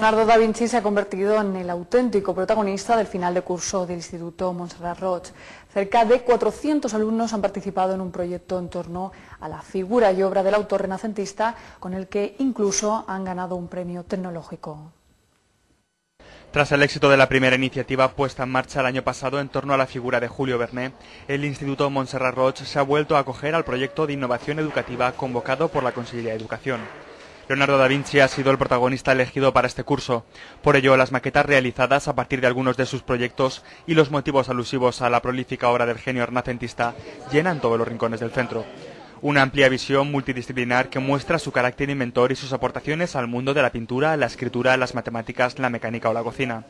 Leonardo da Vinci se ha convertido en el auténtico protagonista del final de curso del Instituto Montserrat Roig. Cerca de 400 alumnos han participado en un proyecto en torno a la figura y obra del autor renacentista, con el que incluso han ganado un premio tecnológico. Tras el éxito de la primera iniciativa puesta en marcha el año pasado en torno a la figura de Julio Bernet, el Instituto Montserrat Roig se ha vuelto a acoger al proyecto de innovación educativa convocado por la Consejería de Educación. Leonardo da Vinci ha sido el protagonista elegido para este curso. Por ello, las maquetas realizadas a partir de algunos de sus proyectos y los motivos alusivos a la prolífica obra del genio renacentista llenan todos los rincones del centro. Una amplia visión multidisciplinar que muestra su carácter inventor y sus aportaciones al mundo de la pintura, la escritura, las matemáticas, la mecánica o la cocina.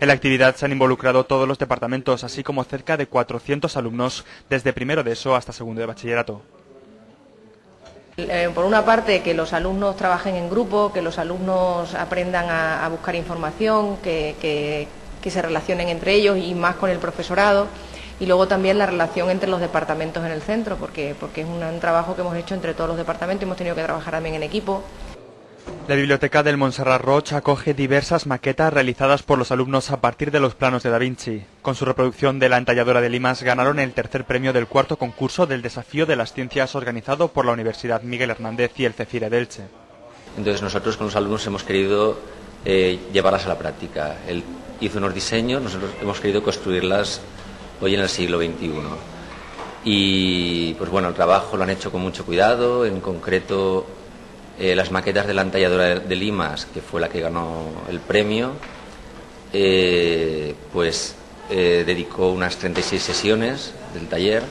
En la actividad se han involucrado todos los departamentos, así como cerca de 400 alumnos desde primero de ESO hasta segundo de bachillerato. Eh, por una parte, que los alumnos trabajen en grupo, que los alumnos aprendan a, buscar información, que, se relacionen entre ellos y más con el profesorado. Y luego también la relación entre los departamentos en el centro, porque, porque es un trabajo que hemos hecho entre todos los departamentos y hemos tenido que trabajar también en equipo. La biblioteca del Montserrat Roche acoge diversas maquetas realizadas por los alumnos a partir de los planos de Da Vinci. Con su reproducción de la entalladora de Limas ganaron el tercer premio del cuarto concurso del desafío de las ciencias organizado por la Universidad Miguel Hernández y el CECIRE de Elche. Entonces nosotros con los alumnos hemos querido eh, llevarlas a la práctica. Él hizo unos diseños, nosotros hemos querido construirlas hoy en el siglo XXI. Y pues bueno, el trabajo lo han hecho con mucho cuidado, en concreto eh, las maquetas de la entalladora de Limas, que fue la que ganó el premio, eh, pues eh, dedicó unas 36 sesiones del taller